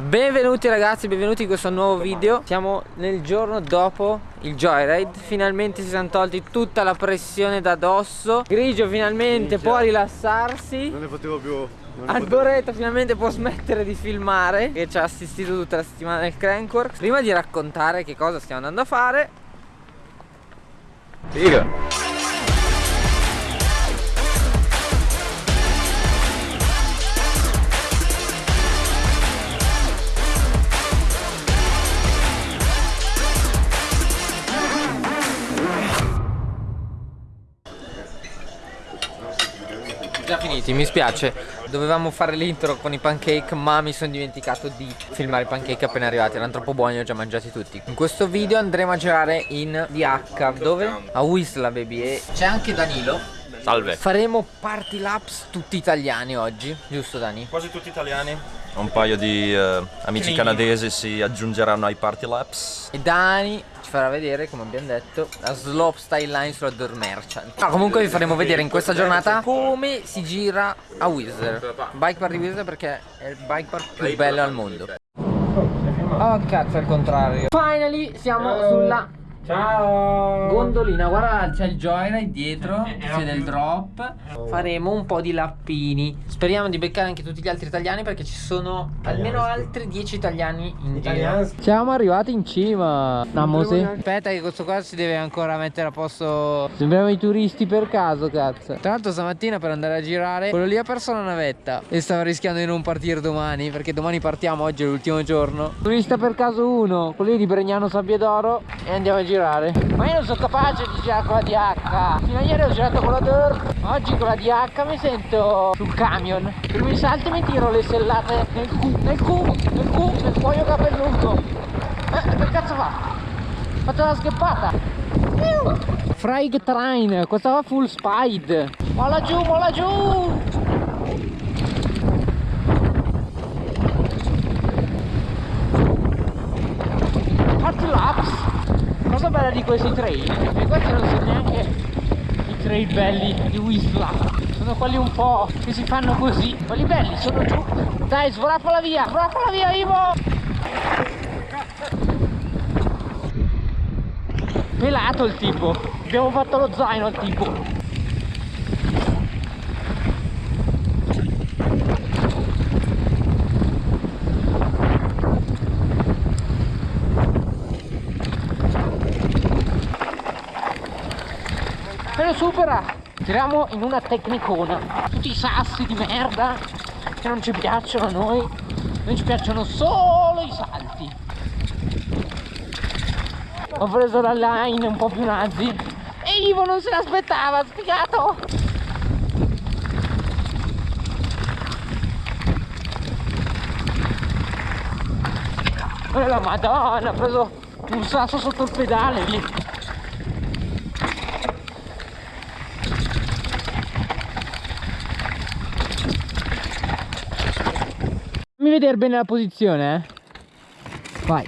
Benvenuti ragazzi, benvenuti in questo nuovo video. Siamo nel giorno dopo il Joyride. Finalmente si sono tolti tutta la pressione da dosso Grigio finalmente Minchia. può rilassarsi. Non ne potevo più Alboreto finalmente può smettere di filmare Che ci ha assistito tutta la settimana nel Crankworks Prima di raccontare che cosa stiamo andando a fare. Figa finiti, mi spiace. Dovevamo fare l'intro con i pancake ma mi sono dimenticato di filmare i pancake appena arrivati Erano troppo buoni, li ho già mangiati tutti. In questo video andremo a girare in DH Dove? A Whistler baby e c'è anche Danilo. Salve. Faremo party laps tutti italiani oggi, giusto Dani? Quasi tutti italiani Un paio di uh, amici canadesi si aggiungeranno ai party laps E Dani ci farà vedere, come abbiamo detto, la slope style line sulla Door Merchant. No, comunque vi faremo vedere in questa giornata come si gira a Whistler. Bike park di Whistler perché è il bike park più bello al mondo. Oh cazzo, al contrario. Finally siamo sulla Ciao. Gondolina, guarda c'è il Joyride dietro C'è del drop. Faremo un po' di lappini. Speriamo di beccare anche tutti gli altri italiani Perché ci sono almeno altri 10 italiani in giro. Siamo arrivati in cima. Namosi Aspetta che questo qua si deve ancora mettere a posto. Sembriamo i turisti per caso cazzo. Tra l'altro stamattina per andare a girare Quello lì ha perso la navetta E stava rischiando di non partire domani Perché domani partiamo, oggi è l'ultimo giorno. Turista per caso 1 Quello lì di Bregnano Sabbiedoro E andiamo a girare girare. Ma io non sono capace di girare con la DH fino a ieri ho girato con la Dirt oggi con la DH mi sento sul camion. Per mi salto mi tiro le sellate nel cu nel cu nel cu nel cuoio capelluto. Eh che cazzo fa? fatto una scheppata Frag Train questa va full speed. Molla giù molla giù cosa bella di questi trail e questi non sono neanche i trail belli di Whistler. Sono quelli un po' che si fanno così. Quelli belli sono giù. Dai svolappala via svolappala via vivo pelato il tipo. Abbiamo fatto lo zaino al tipo lo supera tiriamo in una tecnicona. Tutti i sassi di merda che non ci piacciono a noi. Noi ci piacciono solo i salti. Ho preso la line un po' più nazi. E Ivo non se l'aspettava spiegato e la madonna ha preso un sasso sotto il pedale lì Fammi vedere bene la posizione, eh. Vai.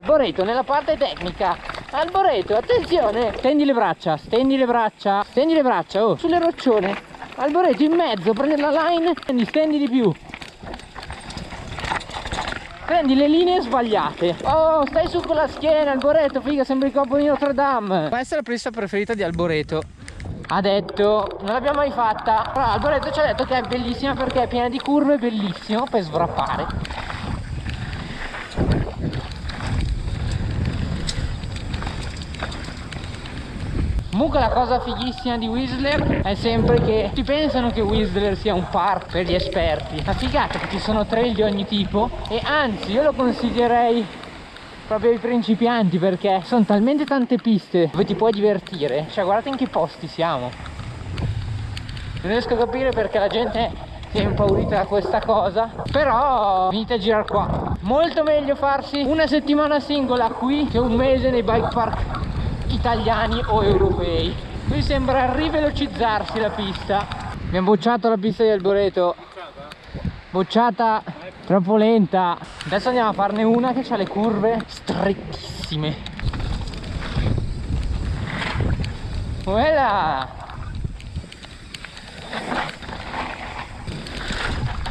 Alboreto nella parte tecnica. Alboreto, attenzione. Stendi le braccia, stendi le braccia, stendi le braccia, oh, sulle roccione. Alboreto in mezzo, prendi la line, stendi, stendi di più. Prendi le linee sbagliate. Oh, stai su con la schiena, Alboreto, figa, sembri il capo di Notre Dame. Questa è la pista preferita di Alboreto ha detto non l'abbiamo mai fatta. Però Alboreto ci ha detto che è bellissima perché è piena di curve bellissimo per svrappare Comunque la cosa fighissima di Whistler è sempre che tutti pensano che Whistler sia un park per gli esperti. La figata che ci sono trail di ogni tipo e anzi io lo consiglierei proprio ai principianti perché sono talmente tante piste dove ti puoi divertire. Cioè guardate in che posti siamo. Non riesco a capire perché la gente si è impaurita da questa cosa. Però venite a girare qua. Molto meglio farsi una settimana singola qui che un mese nei bike park italiani o europei. Qui sembra rivelocizzarsi la pista. Abbiamo bocciato la pista di Alboreto. Bocciata troppo lenta. Adesso andiamo a farne una che ha le curve strettissime voilà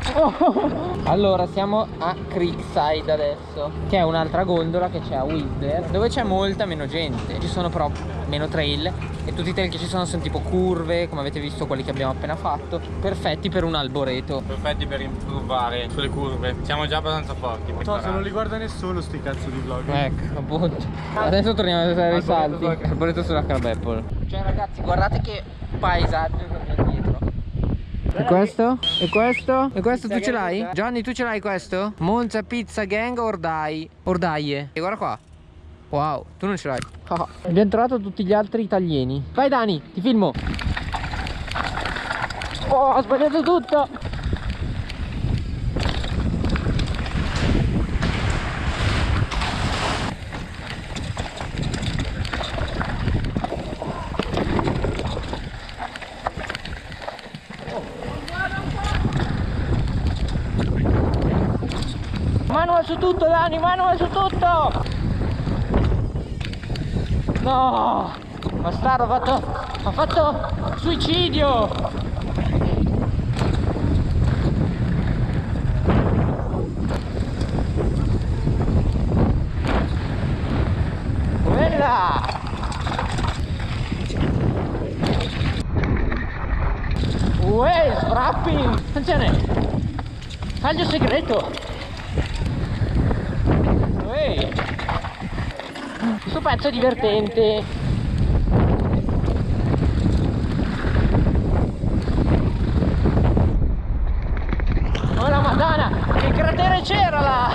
Allora siamo a Creekside adesso Che è un'altra gondola che c'è a Whistler Dove c'è molta meno gente Ci sono però meno trail E tutti i trail che ci sono sono tipo curve Come avete visto quelli che abbiamo appena fatto Perfetti per un alboreto Perfetti per improvare sulle curve. Siamo già abbastanza forti. No, se non li guarda nessuno sti cazzo di vlog. Ecco appunto Adesso torniamo a vedere i salti Alboreto sulla Crab Apple Cioè ragazzi guardate che paesaggio che abbiamo dietro e questo? E questo? E questo tu ce l'hai? Gianni tu ce l'hai questo? Monza Pizza Gang Ordai Ordaie E guarda qua. Wow tu non ce l'hai. Ah, Abbiamo trovato tutti gli altri italiani Vai Dani ti filmo. Oh ho sbagliato tutto su tutto Dani, manual su tutto! No! Bastardo, ha fatto, ha fatto suicidio! Quella! Uè, sfrappi! Attenzione! Taglio segreto! Ehi! Questo pezzo è divertente! Oh la madonna! Che cratere c'era là!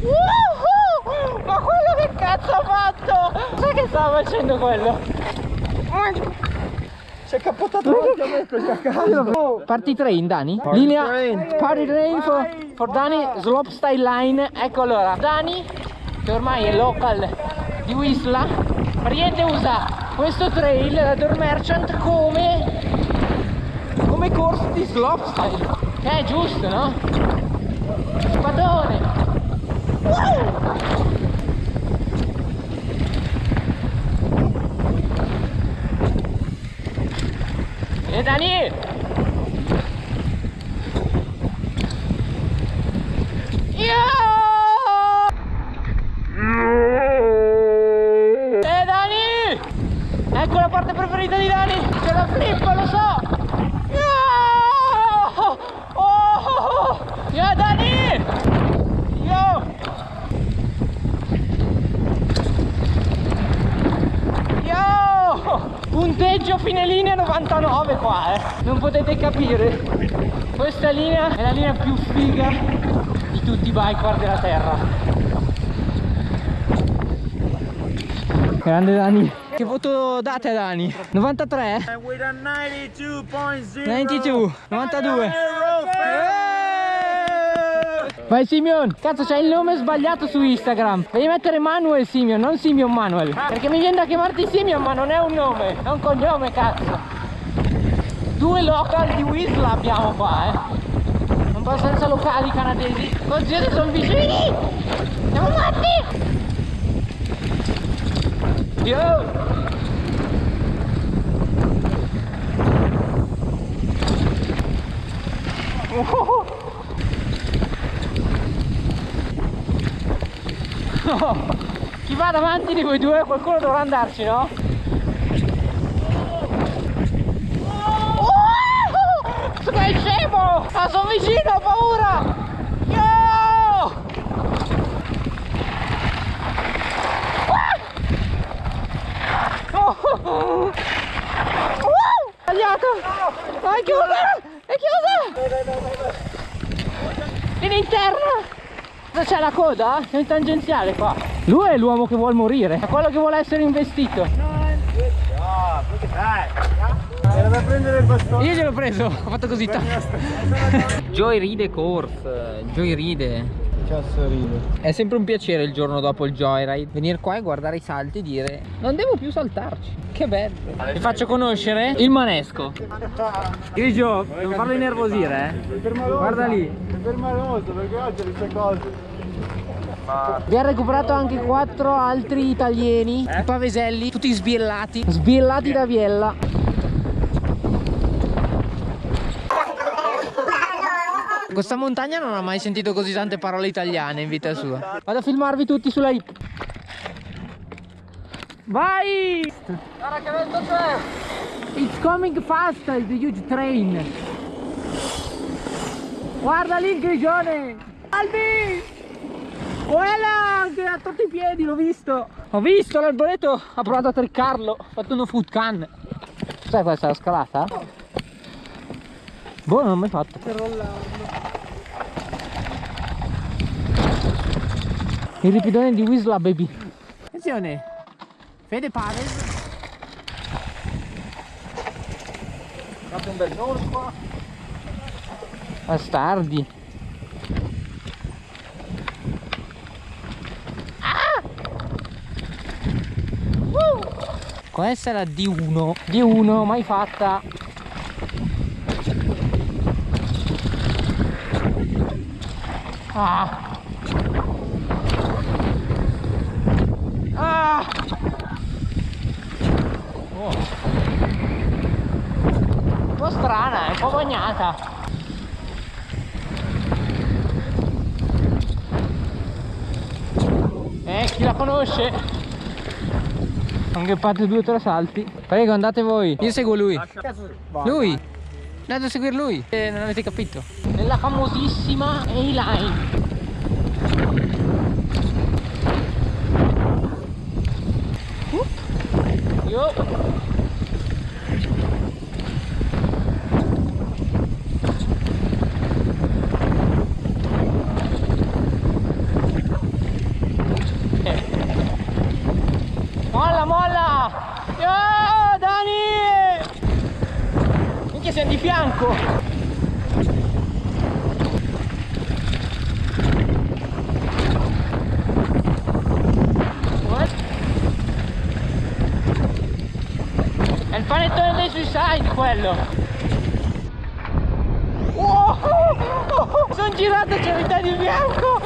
Woohoo! Ma quello che cazzo ha fatto? Sai che stava facendo quello? Si è cappottato davanti a me questa casa. Party train Dani? Linea Party train for, for Dani Slope Style Line. Ecco allora Dani che ormai è local di Whistler praticamente usa. Questo trail la Door Merchant come? Come corso di slope style che è giusto no? Spadone. E Dani! Io! E Dani! Ecco la parte preferita di Dani! C'è la flip, lo so! Io! Oh! Io Dani! Io! Io! Punteggio fine linea 99 qua, eh! Non potete capire! Questa linea è la linea più figa di tutti i biker della terra. Grande Dani! Che voto date a Dani? 93? With a 92.0. 92? 92? Vai Simeon! Cazzo c'hai il nome sbagliato su Instagram. Devi mettere Manuel Simeon, non Simeon Manuel. Perché mi viene da chiamarti Simeon ma non è un nome. È un cognome cazzo. Due local di Whistler abbiamo qua eh. Un po' senza locali canadesi. Oddio sono vicini. Siamo matti. Yo Chi va davanti di voi due qualcuno dovrà andarci, no? Oh! Che scemo! Ah, sono vicino, ho paura! Yo! Oh! Uh! Sbagliato! Ah, è chiusa! È chiusa! In! Cosa c'è la coda? C'è un tangenziale qua. Lui è l'uomo che vuole morire, è quello che vuole essere investito. Era da prendere il bastone. Io gliel'ho preso, ho fatto così. Joy ride course, Joy ride. È sempre un piacere il giorno dopo il joyride Venire qua e guardare i salti e dire Non devo più saltarci Che bello Vi faccio conoscere il manesco Grigio, non farlo innervosire eh Guarda lì È permaloso perché oggi queste cose. Vi ha recuperato anche quattro altri italiani, i paveselli, tutti sbiellati, sbiellati da Biella. Questa montagna non ha mai sentito così tante parole italiane in vita sua. Vado a filmarvi tutti sulla hip. Vai! Guarda che vento c'è! It's coming fast, the huge train. Guarda lì il grigione! Albi! Quella che ha tolto i piedi, l'ho visto! Ho visto l'alboreto, ha provato a triccarlo, ha fatto uno food can. Sai questa è la scalata? Boh, non l'ho mai fatto. Per Il ripidone di Wisla baby. Attenzione! Fede Paves. Fatto un bel qua. Bastardi. Questa è la D1 D1 mai fatta. Ah. Ah. Oh. Un strana, è un po' bagnata. Eh, chi la conosce? Anche fate due o tre salti. Prego, andate voi. Io seguo lui. Lui. Andate a seguire lui. Eh, non avete capito. Nella famosissima A-Line. Uh. Yo. Molla, molla! Yo, Dani! Minchia siamo di fianco! È il panettone dei suicide quello! Wow! Sono girato c'è metà di bianco!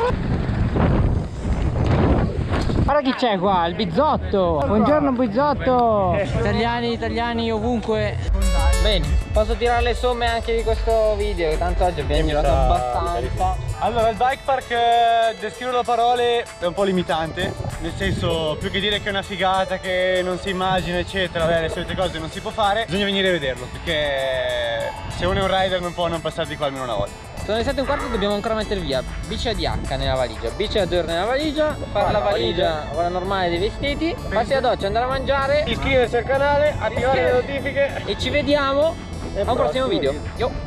Guarda chi c'è qua, il bizzotto! Buongiorno bizzotto! Italiani, italiani ovunque! Bene, posso tirare le somme anche di questo video, che tanto oggi abbiamo girato abbastanza. Allora, il bike park, eh, descriverlo a parole è un po' limitante, nel senso, più che dire che è una figata, che non si immagina, eccetera, beh, le solite cose non si può fare, bisogna venire a vederlo, perché se uno è un rider non può non passare di qua almeno una volta. Sono le 7 e un quarto e dobbiamo ancora mettere via bici ADH nella valigia, bici a nella valigia, fare la valigia, quella normale dei vestiti, passi la doccia, andare a mangiare Iscriversi al canale, attivare le notifiche. e ci vediamo a un prossimo video. Yo!